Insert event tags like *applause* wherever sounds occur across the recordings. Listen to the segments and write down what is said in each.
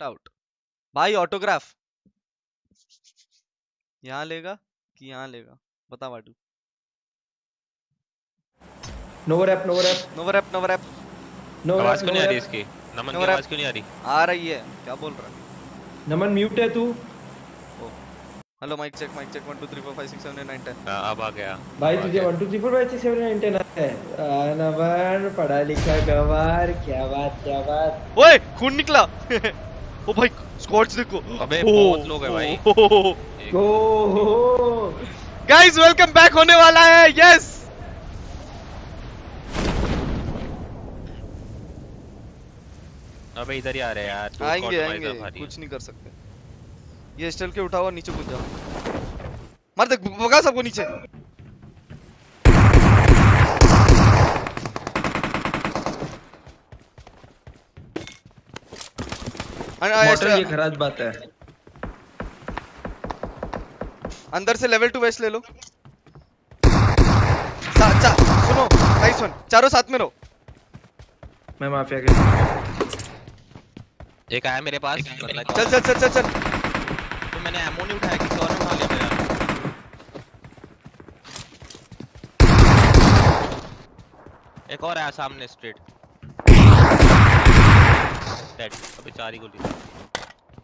Out भाई autograph यहाँ लेगा कि यहाँ लेगा? बता वाटू नो रैप नो रैप नो रैप नो रैप आवाज़ क्यों नहीं आ रही इसकी? नमन की आवाज़ क्यों नहीं आ रही? आ रही है। क्या बोल रहा है? नमन म्यूट है तू? Hello mic check mic check 1 2 3 4 5 6 7 8 9 10 हाँ, अब आ गया। भाई तुझे 1 2 3 4 5 6 7 8 10 है। नमन पढ़ा लिखा गवार क्या बात क्या बात। ओए खून निकला। *laughs* ओ भाई स्कॉच देखो। अबे, बहुत लोग हैं भाई। ओ गाइस वेलकम बैक होने वाला है यस अबे इधर ही आ रहे हैं यार आएँगे आएँगे। कुछ नहीं कर सकते। ये स्टेल के उठाओ और नीचे कूद जाओ। मार दे भगा सबको नीचे। मॉडल ये खराज बात है। अंदर से लेवल टू वेस्ट ले लो। चा, चा, सुनो नाइस वन चारों साथ में रहो। मैं माफिया के एक आया मेरे पास चल चल चल चल चल। तो मैंने एमओ नहीं उठाया किसी और ने उठा लिया मेरा। एक और आया सामने स्ट्रेट डेड अबे चार ही गोली।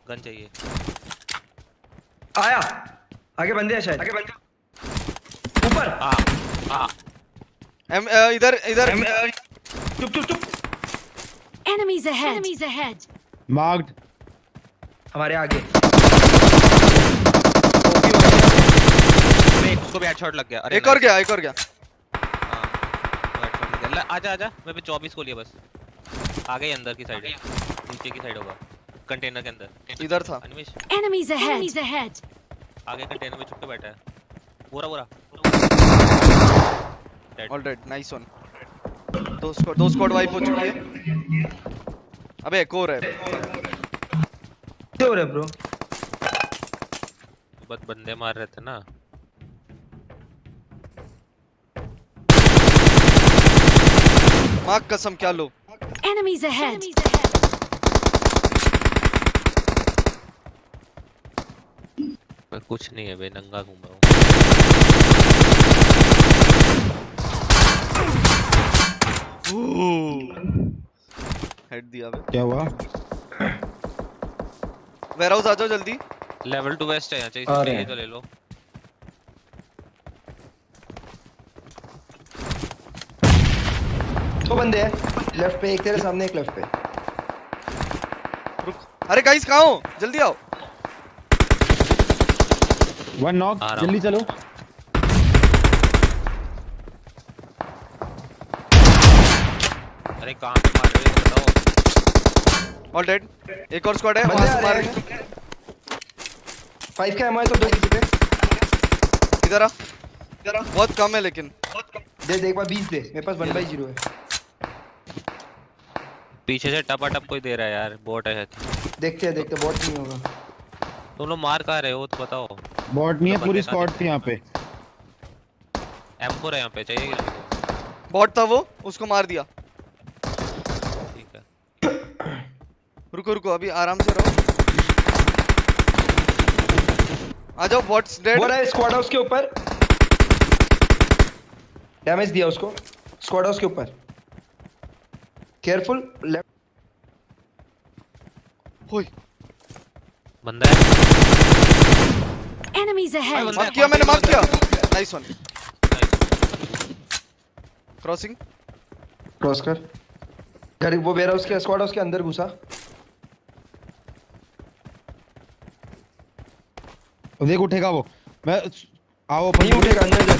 गन चाहिए। आया। आगे बंदे हैं शायद। आगे बंदे ऊपर। हाँ हाँ। एम इधर इधर। चुप चुप चुप। Enemies ahead. Enemies ahead. Marked. हमारे आगे। उसको भी हेडशॉट लग गया। अरे एक और गया एक और गया। हाँ, headshot लग गया। आजा आजा। मैं पे 24 को लिया बस। आ गए अंदर की साइड नीचे की साइड होगा कंटेनर के अंदर। इधर था। Animesh Enemies ahead. Enemies ahead. आगे कंटेनर में छुप के बैठा है। पूरा पूरा Dead. ऑलराइट नाइस वन दो स्क्वाड दो स्क्वाड वाइप हो चुकी है। अबे एक और है। क्या हो रहा है ब्रो बस बंदे मार रहे थे ना। माँ कसम क्या लो। Enemies ahead. मैं कुछ नहीं है बे नंगा घूम रहा हूँ। हेड दिया बे क्या हुआ? वेयर हाउस आ जाओ जल्दी। लेवल टू वेस्ट है यहाँ चाहिए आ रहे हैं। तो ले लो। दो बंदे हैं लेफ़्ट पे एक तेरे सामने एक लेफ़्ट पे। रुक। अरे गाइस कहाँ हो? जल्दी आओ। वन नॉक हूँ। जल्दी चलो। अरे कहाँ पे मार रहे हो? बताओ। ऑल डेड एक और स्क्वाड है। वहाँ से मार। रहे हैं। फाइव का एमओ है तो दो किसी पे। इधर आ। इधर आ बहुत कम है लेकिन। दे दे एक बार 20 दे। मेरे पास 1/0 है। पीछे से टपा टप कोई दे रहा है यार। बोट है देखते हैं देखते बहुत नहीं होगा। तुम लोग मार कहाँ रहे हो? तो बताओ। बॉट नहीं है पूरी स्क्वाड थी यहाँ पे। M4 है यहाँ पे चाहिए बॉट था वो उसको मार दिया। ठीक है। रुको रुको अभी आराम से रहो। आ जाओ बॉट्स डेड वो रहा है स्क्वाड हाउस के ऊपर। डैमेज दिया उसको। स्क्वाड हाउस के ऊपर। केयरफुल लेफ़्ट होय। बंदा है। Enemies ahead. मार्क किया मैंने मार्क किया नाइस वन क्रॉसिंग क्रॉस कर. घर वो वेयर हाउस के स्क्वाड हाउस के अंदर घुसा। देख उठेगा वो। मैं आओ नहीं उठेगा अंदर जा।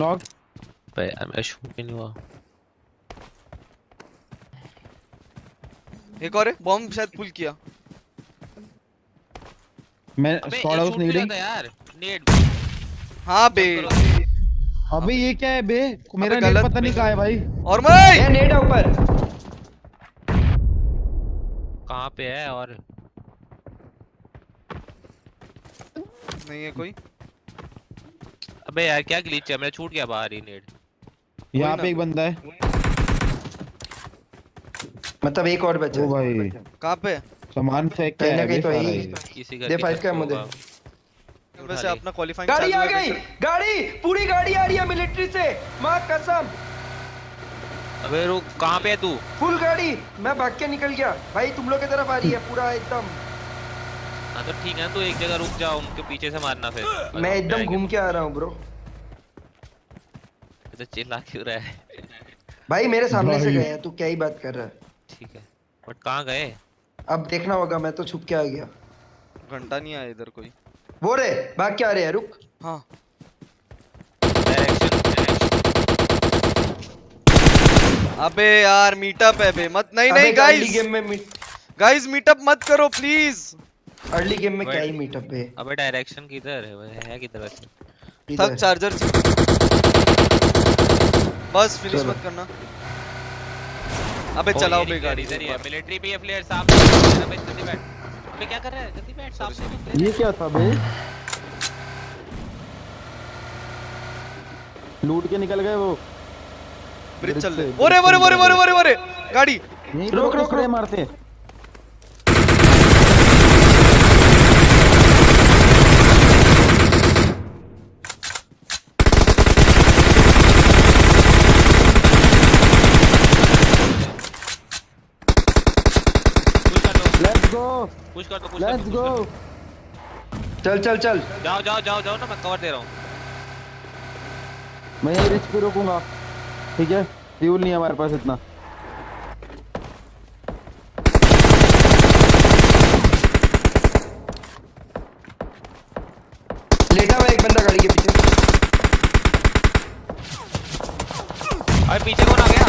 नॉक पे यार मेरा शूट नहीं हुआ। एक और है बॉम्ब शायद पुल किया। मैं स्क्वाड हाउस रही यार। नेट हाँ बे। अबे ये क्या है बे? मेरा गलत नेट पता नहीं कहाँ है भाई। और मैं ये नेट है ऊपर। कहाँ पे है और? नहीं है कोई। अबे यार क्या ग्लिच है? मेरा छूट गया बाहर ही नेट यहाँ ना। पे एक बंदा है। मतलब एक और बचा ओ भाई। कहाँ पे? सामान फेंक के आया कहीं तो यही। ये। इसी घर दे फाइव का मुझे। वैसे अपना क्वालिफाइंग गाड़ी आ गई! गाड़ी! पूरी गाड़ी आ रही है मिलिट्री से! माँ कसम! अबे रुक कहाँ पे है तू? फुल गाड़ी! मैं भाग के निकल गया। भाई तुम लोग की तरफ़ आ रही है पूरा एकदम। हाँ तो ठीक है तू एक जगह रुक जा उनके पीछे से मारना फिर। मैं एकदम घूम के आ रहा हूँ ब्रो तो चिल्ला क्यों रहा है? भाई मेरे सामने से। गया तू क्या ही बात कर रहा है। ठीक है। बट कहाँ गए? अब देखना होगा मैं तो छुप के आ गया। घंटा नहीं आया इधर कोई। वो रे भाग के आ रहे हैं रुक। हाँ। डायरेक्शन अबे यार मीटअप है बे मत नहीं नहीं अर्ली गाइस गेम में गाइस मीटअप मत करो प्लीज़ अर्ली गेम में क्या ही मीटअप है? अबे डायरेक्शन किधर है वो है किधर वैसे थक चार्जर बस फिनिश मत करना। अबे चलाओ बे गाड़ी इधर ही है मिलिट्री भी है प्लेयर साहब अबे जल्दी बैठ। अबे क्या कर रहा है? जल्दी बैठ साहब से ये क्या था बे लूट के निकल गए वो। ब्रिज चल रहे। ओरे ओरे ओरे ओरे ओरे ओरे गाड़ी। रोक, तो रोक, रे मारते। हैं पुश कर दो लेट्स गो पुश कर दो पुश लेट्स गो चल चल चल। जाओ जाओ जाओ जाओ ना मैं कवर दे रहा हूँ। मैं यही रिच पे रोकूँगा। ठीक है? फ्यूल नहीं है हमारे पास इतना। लेटा हुआ एक बंदा गाड़ी के पीछे। अरे पीछे कौन आ गया?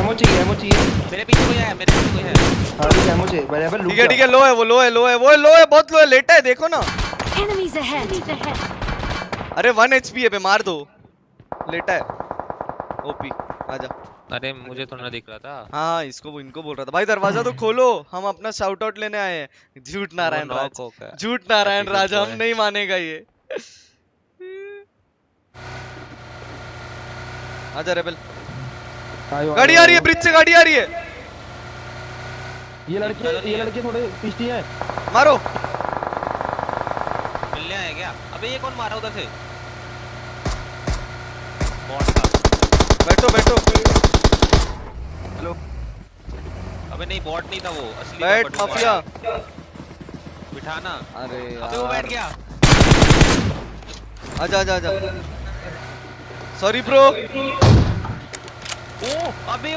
एमो चाहिए एमो चाहिए मेरे पीछे कोई है मेरे पीछे कोई है। हाँ रुक एमो चाहिए बराबर ठीक है ठीक है लो है वो लो है लो है वो लो है बहुत लो है लेटा है देखो ना. अरे वन एचपी है बे मार दो। लेटा है। ओपी आजा। अरे मुझे तो ना दिख रहा था। हाँ इसको वो इनको बोल रहा था। भाई दरवाज़ा तो खोलो हम अपना शाउट आउट लेने आए हैं। झूठ नारायण राज। हो। झूठ नारायण राज हम नहीं मानेगा ये। *laughs* आजा रेबल गाड़ी आ रही है ब्रिज से गाड़ी आ रही है। ये लड़के ये लड़के थोड़े पिस्टी हैं। मारो। मिलने आया क्या? अबे ये कौन मारा उधर से? बैठो बैठो। अबे नहीं बॉट नहीं था वो असली बैठ माफिया। बिठाना। अरे अबे वो बैठ गया। आजा आजा आजा। सॉरी ब्रो ओ अबे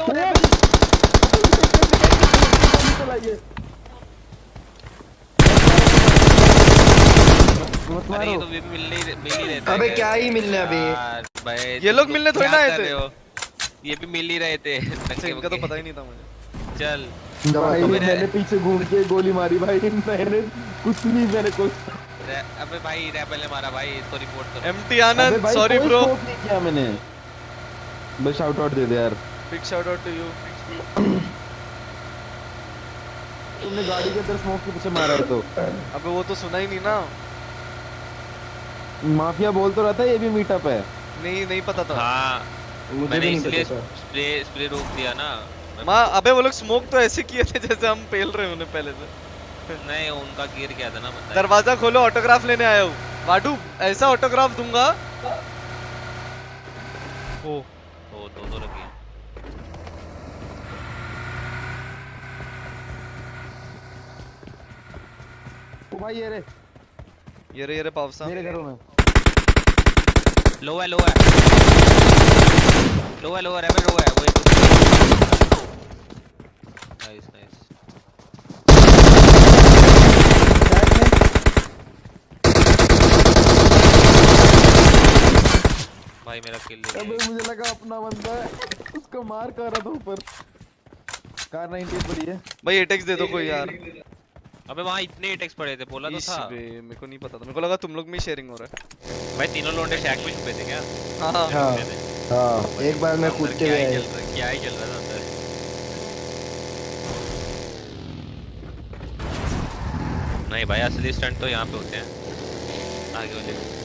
अरे ये तो भी मिल मिल ही रहता अबे क्या ही मिलने अबे ये लोग मिलने थोड़ी ना आए थे। ये भी मिल ही रहे थे। *laughs* अच्छा इनका तो पता ही नहीं था मुझे। चल। भाई तो मैंने पीछे घूम के गोली मारी भाई। मैंने कुछ नहीं मैंने कुछ अबे भाई रैपल ने मारा भाई इसको रिपोर्ट करो। एमटी आनंद सॉरी ब्रो नहीं किया मैंने। बस शाउट आउट दे दे यार। Big shout out to you तुमने गाड़ी के अंदर स्मोक के पीछे मारा तो। अबे वो तो सुना ही नहीं ना। माफिया बोल तो रहा था ये भी मीटअप है। नहीं नहीं पता था। हाँ मुझे मैंने इसलिए स्प्रे स्प्रे रोक दिया ना। मैं- अबे वो लोग स्मोक तो ऐसे किए थे जैसे हम पेल रहे उन्हें पहले से। नहीं उनका गिर गया था ना बंदा दरवाज़ा खोलो ऑटोग्राफ लेने आया हूँ। वाडू ऐसा ऑटोग्राफ दूँगा। ओ। ओ भाई ये रे। ये रे ये रे पावसा। मेरे घरों में। लो है लो है। लो है लो है रेबल लो है वो एक नाइस नाइस भाई मेरा किल ले अबे मुझे लगा अपना बंदा है। उसको मार कर रहा था ऊपर। कार 98 पड़ी है। भाई एटेक्स दे दो कोई यार। अबे वहाँ इतने अटैक्स पड़े थे बोला तो इस था। बे मेरे को नहीं पता था। मेरे को लगा तुम लोग में शेयरिंग हो रहा है। भाई तीनों लोंडे शैक में छुपे थे क्या? हाँ। हाँ हाँ। हाँ। एक बार मैं हुए ही आया क्या ही चल रहा था अंदर। नहीं भाई असली स्टंट तो यहाँ पे होते हैं। आगे वाले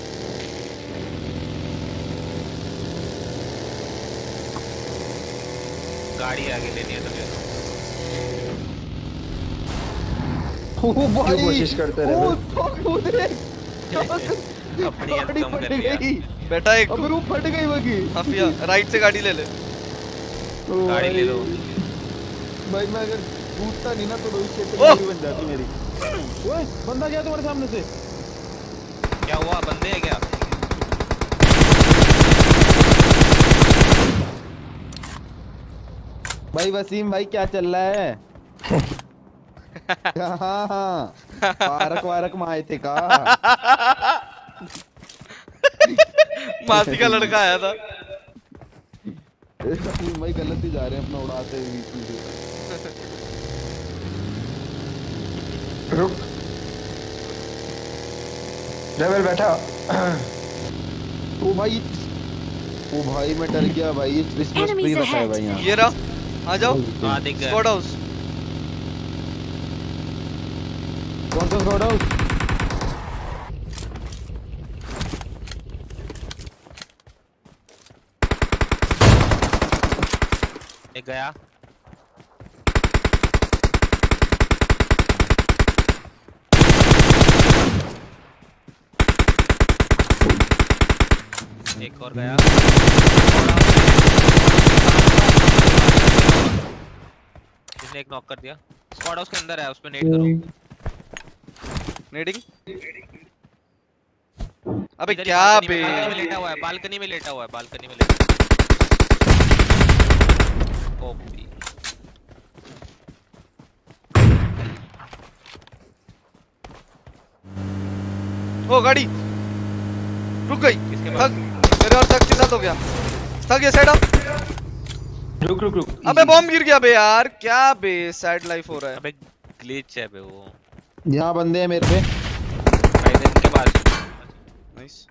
गाड़ी आगे लेनी है तो भाई कोशिश करते रहे? *laughs* बेटा एक अबे वो फट गई बगी हाफिया राइट से गाड़ी ले ले। गाड़ी ले लो। भाई मैं अगर कूदता नहीं ना तो रोहित शेट्टी ओह! गाड़ी बन जाती मेरी। ओए बंदा गया तुम्हारे सामने से। क्या हुआ? बंदे हैं क्या भाई वसीम भाई क्या चल रहा है? *laughs* हाँ पार्क वारक में आए थे का? मासी का लड़का आया था। भाई गलत ही जा रहे हैं अपना उड़ाते हुए रुक। लेवल बैठा। ओ भाई ओ भाई मैं डर गया भाई ये क्रिसमस Enemies ट्री रखा है भाई यहाँ। ये रहा। आ जाओ। हाँ दिख गया स्क्वाड हाउस कौन सा स्क्वाड हाउस एक गया। एक और गया। इसने एक नॉक कर दिया। स्क्वाड हाउस के अंदर है उसमें नेट करो। नेडिंग अबे क्या बे? लेटा हुआ है बालकनी में लेटा हुआ है बालकनी में लेटा ओपी ओ गाड़ी। रुक गई। थक। मेरे और थक के साथ हो गया। थक ये साइड अप रुक रुक रुक। अबे बॉम्ब गिर गया बे यार। क्या बे सैड लाइफ हो रहा है। अबे ग्लिच है बे वो। यहाँ बंदे हैं मेरे पे। बाइडेन के पास नाइस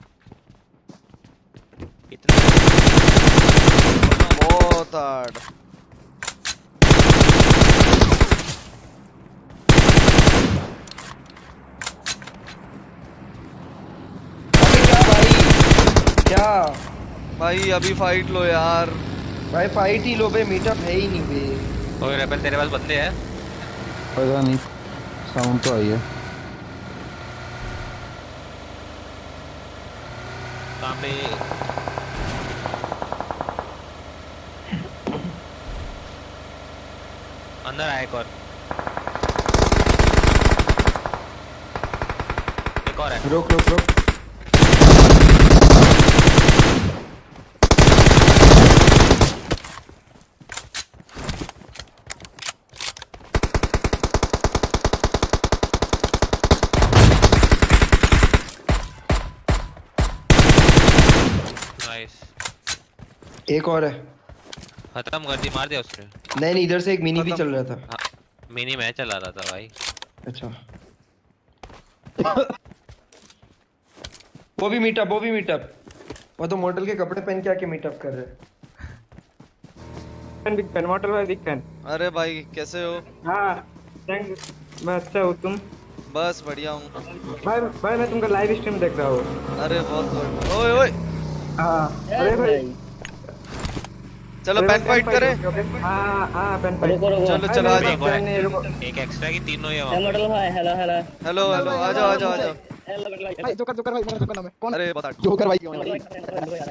इतना बहुत हार्ड क्या भाई? अभी फाइट लो यार। भाई फाइट ही लो बे मीटअप है ही नहीं बे ओए रेबल तेरे पास बंदे हैं? पता नहीं साउंड तो आई है। सामने अंदर आया एक और। एक और है। रुक रुक रुक नाइस एक और है। खत्म कर दी मार दिया उसने। नहीं नहीं इधर से एक मिनी भी चल रहा था। हाँ मिनी मैं चला रहा था भाई। अच्छा। *coughs* वो भी मीटअप वो भी मीटअप वो तो मॉडल के कपड़े पहन के आके मीटअप कर रहे हैं। बिग फ़ैन मॉडल भाई बिग फ़ैन अरे भाई कैसे हो? हाँ थैंक मैं अच्छा हूँ तुम? बस बढ़िया हूँ। भाई भाई मैं तुमका लाइव स्ट्रीम देख रहा हूँ। अरे बहुत गुड ओए ओए। हाँ। अरे भाई चलो पैन भाई, फाइट करें हाँ हाँ पेन फाइट चलो चलो आ जाओ है। रुको। एक एक्स्ट्रा की तीनों ही है वहाँ पे। हेलो हेलो हेलो आ जाओ आ जाओ आ जाओ भाई जोकर जोकर भाई मेरा जोकर नाम है कौन अरे hard। जोकर भाई क्यों है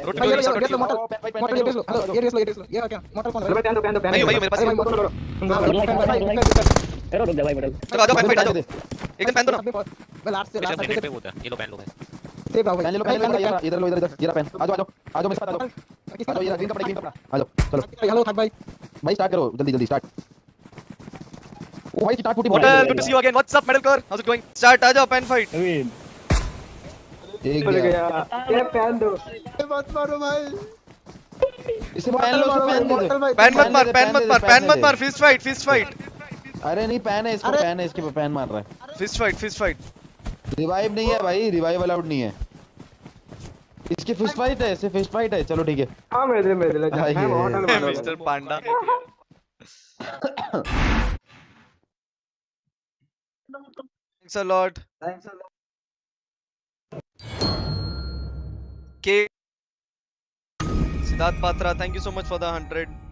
रोटी भाई ये लो मॉडल मॉडल ये रेस लो हेलो ये रेस लो ये रेस लो ये क्या मॉडल कौन है भाई, पहन दो पहन दो नहीं दो। भाई मेरे पास है। भाई मॉडल लो तुम दोनों भाई भाई भाई चलो आ जाओ पैन फाइट आ जाओ एक दिन पैन दो ना मैं लास्ट से लास्ट मिनट पे से होता है ये लो पहन लो भाई सेव रहा पहन लो पहन लो इधर लो इधर इधर ये पेन आ जाओ आ जाओ आ जाओ मेरे साथ आ जाओ आ जाओ ये ग्रीन कपड़ा ग्रीन कपड़ा आ जाओ चलो हेलो थक भाई भाई स्टार्ट करो जल्दी जल्दी स्टार्ट ओ भाई स्टार्ट फुटी hotel good to see you again what's up medal कर how is it going start आ जाओ पैन फाइट एक बोल गया ये पहन दो मत मारो भाई इसे पहन लो पहन दे दो पैन मत मार पैन मत मार पैन मत। मार फिस्ट फाइट फिस्ट फाइट अरे नहीं पैन है इसको पैन है इसके पे पैन मार रहा है fist fight fist fight revive नहीं है भाई रिवाइव अलाउड नहीं है इसकी फ़िश फाइट है ऐसे फ़िश फाइट है। चलो ठीक है। हाँ मेरे मेरे ले हाँ, मैं होटल में mister Panda. Thanks a lot thanks a lot के Siddharth Patra thank you so much for the 100